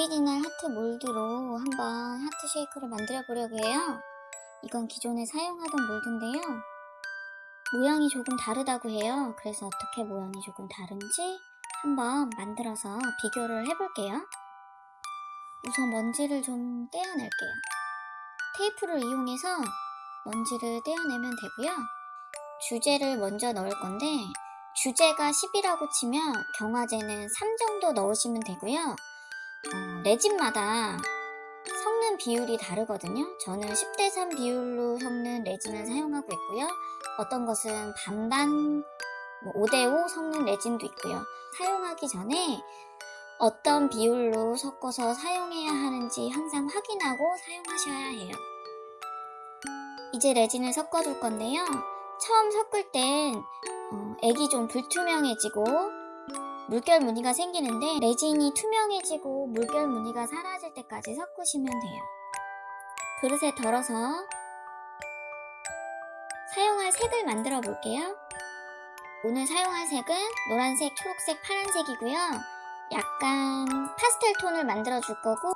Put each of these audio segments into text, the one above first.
오리지널 하트 몰드로 한번 하트 shaker를 만들어 보려고 해요. 이건 기존에 사용하던 몰드인데요. 모양이 조금 다르다고 해요. 그래서 어떻게 모양이 조금 다른지 한번 만들어서 비교를 해볼게요. 우선 먼지를 좀 떼어낼게요. 테이프를 이용해서 먼지를 떼어내면 되고요. 주제를 먼저 넣을 건데 주제가 10이라고 치면 경화제는 3 정도 넣으시면 되고요. 어, 레진마다 섞는 비율이 다르거든요. 저는 10대 3 비율로 섞는 레진을 사용하고 있고요. 어떤 것은 반반 5대 5 섞는 레진도 있고요. 사용하기 전에 어떤 비율로 섞어서 사용해야 하는지 항상 확인하고 사용하셔야 해요. 이제 레진을 섞어줄 건데요. 처음 섞을 땐 어, 액이 좀 불투명해지고 물결 무늬가 생기는데 레진이 투명해지고 물결 무늬가 사라질 때까지 섞으시면 돼요. 그릇에 덜어서 사용할 색을 만들어 볼게요. 오늘 사용할 색은 노란색, 초록색, 파란색이고요. 약간 파스텔 톤을 만들어 줄 거고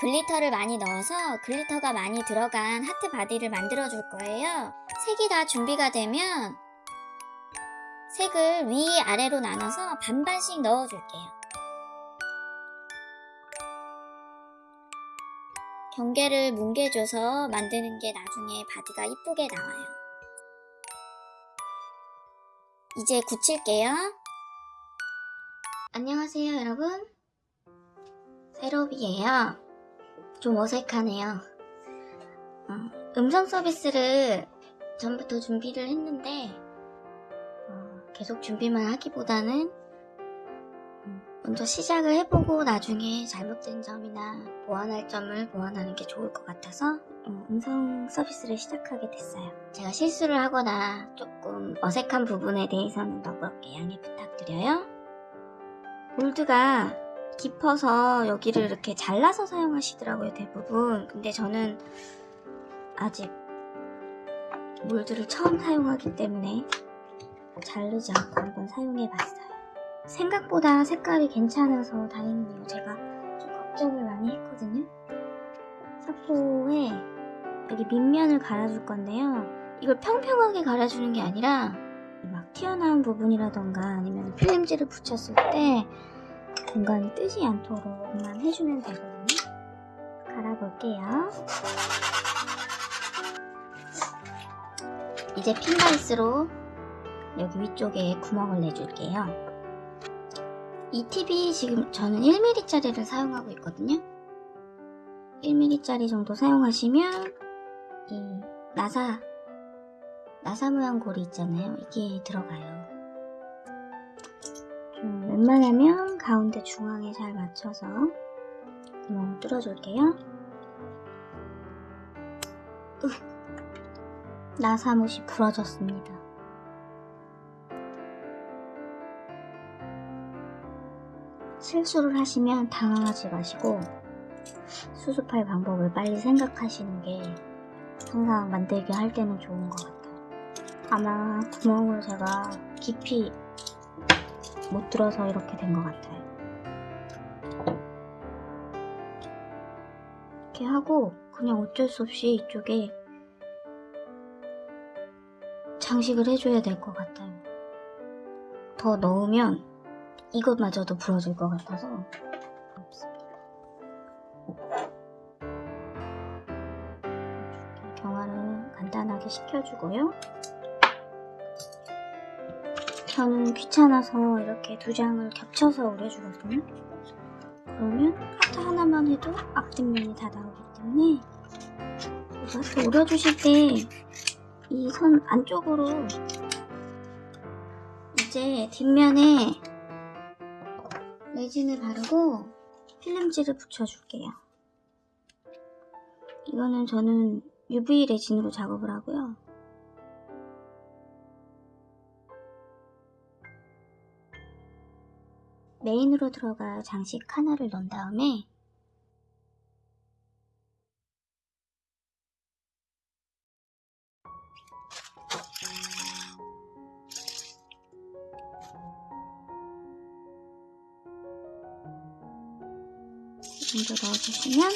glitter를 많이 넣어서 glitter가 많이 들어간 하트 body를 만들어 줄 거예요. 색이 다 준비가 되면 색을 위 아래로 나눠서 반반씩 넣어 줄게요. 경계를 뭉개줘서 만드는 게 나중에 body가 이쁘게 나와요. 이제 굳힐게요. 안녕하세요 여러분. 세로비예요. 좀 어색하네요. 어, 음성 서비스를 전부터 준비를 했는데 어, 계속 준비만 하기보다는 음, 먼저 시작을 해보고 나중에 잘못된 점이나 보완할 점을 보완하는 게 좋을 것 같아서 어, 음성 서비스를 시작하게 됐어요. 제가 실수를 하거나 조금 어색한 부분에 대해서는 너그럽게 양해 부탁드려요. 몰드가 깊어서 여기를 이렇게 잘라서 사용하시더라고요 대부분 근데 저는 아직 몰드를 처음 사용하기 때문에 자르지 않고 한번 사용해 봤어요 생각보다 색깔이 괜찮아서 다행이네요 제가 좀 걱정을 많이 했거든요 사포에 여기 밑면을 갈아줄 건데요 이걸 평평하게 갈아주는 게 아니라 막 튀어나온 부분이라던가 아니면 필름지를 붙였을 때 공간이 뜨지 않도록만 해주면 되거든요. 갈아볼게요. 이제 핀바이스로 여기 위쪽에 구멍을 내줄게요. 이 팁이 지금 저는 1mm짜리를 사용하고 있거든요. 1mm짜리 정도 사용하시면 이 나사 나사 모양 고리 있잖아요. 이게 들어가요. 좀 웬만하면 가운데 중앙에 잘 맞춰서 구멍을 뚫어줄게요. 으, 나사못이 부러졌습니다. 실수를 하시면 당황하지 마시고 수습할 방법을 빨리 생각하시는 게 항상 만들기 할 때는 좋은 것 같아요. 아마 구멍을 제가 깊이 못 들어서 이렇게 된 것 같아요. 이렇게 하고 그냥 어쩔 수 없이 이쪽에 장식을 해줘야 될 것 같아요. 더 넣으면 이것마저도 부러질 것 같아서 경화를 간단하게 시켜주고요. 저는 귀찮아서 이렇게 두 장을 겹쳐서 오려주거든요. 그러면 하트 하나만 해도 앞뒷면이 다 나오기 때문에 하트 오려주실 때 이 선 안쪽으로 이제 뒷면에 레진을 바르고 필름지를 붙여줄게요. 이거는 저는 UV 레진으로 작업을 하고요. 메인으로 들어갈 장식 하나를 넣은 다음에 먼저 넣어주시면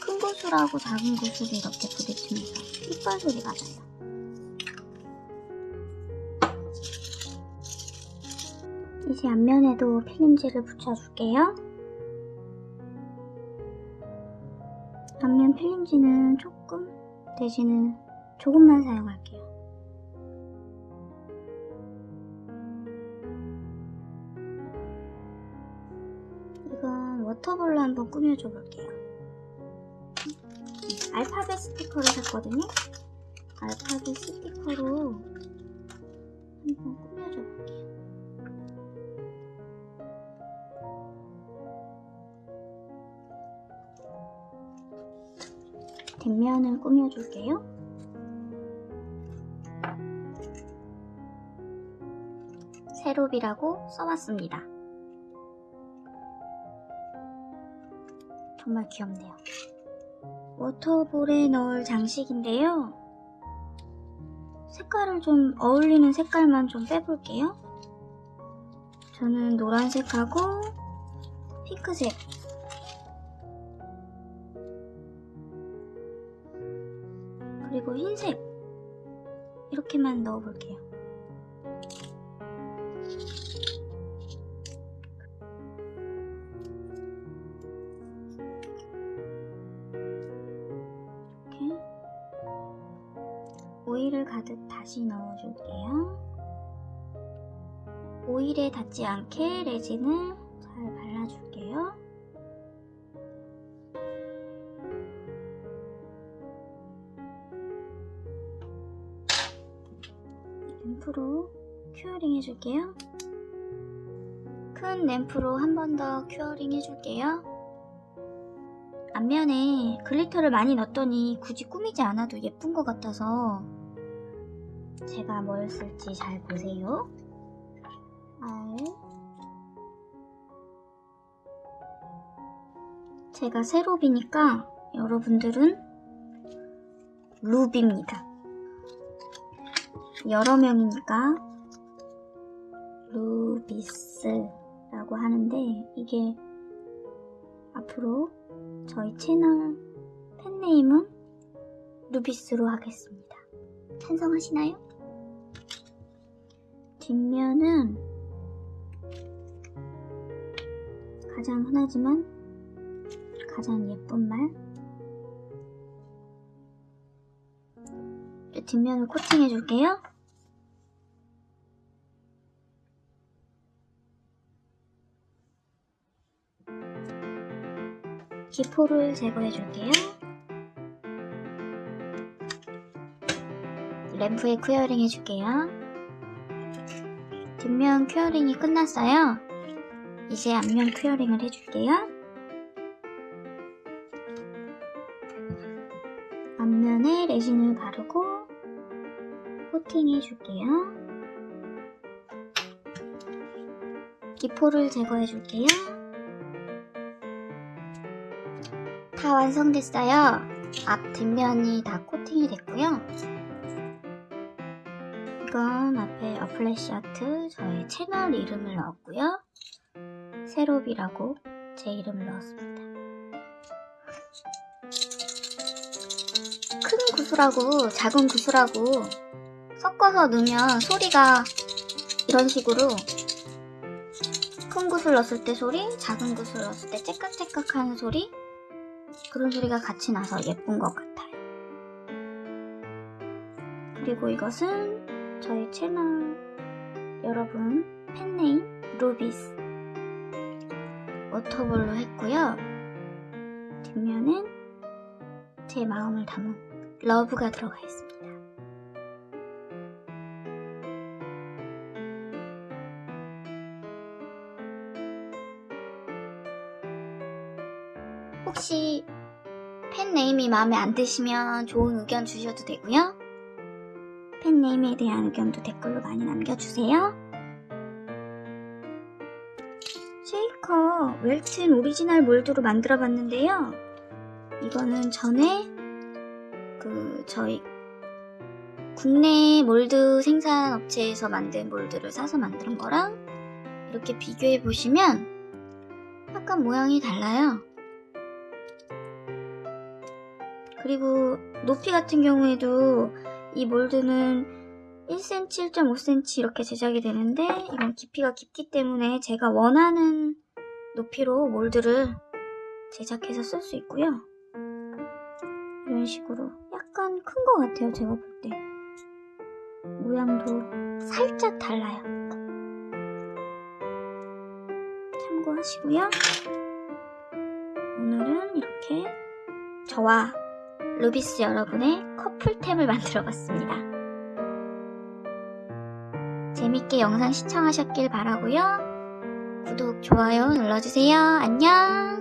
큰 구슬하고 작은 구슬이 이렇게 부딪히면서 핏발 소리가 나요. 이제 앞면에도 필름지를 붙여줄게요. 앞면 필름지는 조금 내지는 조금만 사용할게요. 한번 꾸며줘 볼게요. 알파벳 스티커를 샀거든요. 알파벳 스티커로 한번 꾸며줘 볼게요. 뒷면을 꾸며줄게요. 세롭이라고 써왔습니다. 정말 귀엽네요. 워터볼에 넣을 장식인데요. 색깔을 좀 어울리는 색깔만 좀 빼볼게요. 저는 노란색하고 핑크색 그리고 흰색 이렇게만 넣어볼게요. 오일을 가득 다시 넣어줄게요. 오일에 닿지 않게 레진을 잘 발라줄게요. 램프로 curing 해줄게요. 큰 램프로 한 번 더 curing 해줄게요. 앞면에 glitter를 많이 넣었더니 굳이 꾸미지 않아도 예쁜 것 같아서 제가 뭘 쓸지 잘 보세요. 알 제가 세롭이니까 여러분들은 루비입니다. 여러 명이니까 루비스라고 하는데 이게 앞으로 저희 채널 팬네임은 루비스로 하겠습니다. 찬성하시나요? 뒷면은 가장 흔하지만 가장 예쁜 말 뒷면을 코팅해 줄게요. 기포를 제거해 줄게요. 램프에 curing 해줄게요. 뒷면 curing이 끝났어요. 이제 앞면 큐어링을 해줄게요. 앞면에 레진을 바르고 코팅해 줄게요. 기포를 제거해 줄게요. 다 완성됐어요. 앞 뒷면이 다 코팅이 됐고요. 이건 앞에 어플래시 아트 저의 채널 이름을 넣었고요. 세롭이라고 제 이름을 넣었습니다. 큰 구슬하고 작은 구슬하고 섞어서 넣으면 소리가 이런 식으로 큰 구슬 넣었을 때 소리, 작은 구슬 넣었을 때 째깍째깍 하는 소리 그런 소리가 같이 나서 예쁜 것 같아요. 그리고 이것은 저희 채널 여러분 fan name 루비스 water ball로 했고요. 뒷면은 제 마음을 담은 love가 들어가 있습니다. 혹시 fan name이 마음에 안 드시면 좋은 의견 주셔도 되고요. fan name에 대한 의견도 댓글로 많이 남겨주세요. 쉐이커 웰튼 오리지널 몰드로 만들어 봤는데요. 이거는 전에 그 저희 국내 몰드 생산 업체에서 만든 몰드를 사서 만든 거랑 이렇게 비교해 보시면 약간 모양이 달라요. 그리고 높이 같은 경우에도 이 몰드는 1cm, 1.5cm 이렇게 제작이 되는데 이건 깊이가 깊기 때문에 제가 원하는 높이로 몰드를 제작해서 쓸 수 있고요. 이런 식으로 약간 큰 것 같아요, 제가 볼 때. 모양도 살짝 달라요. 참고하시고요. 오늘은 이렇게 저와 루비스 여러분의 커플템을 만들어 봤습니다. 재밌게 영상 시청하셨길 바라고요. 구독, 좋아요 눌러주세요. 안녕!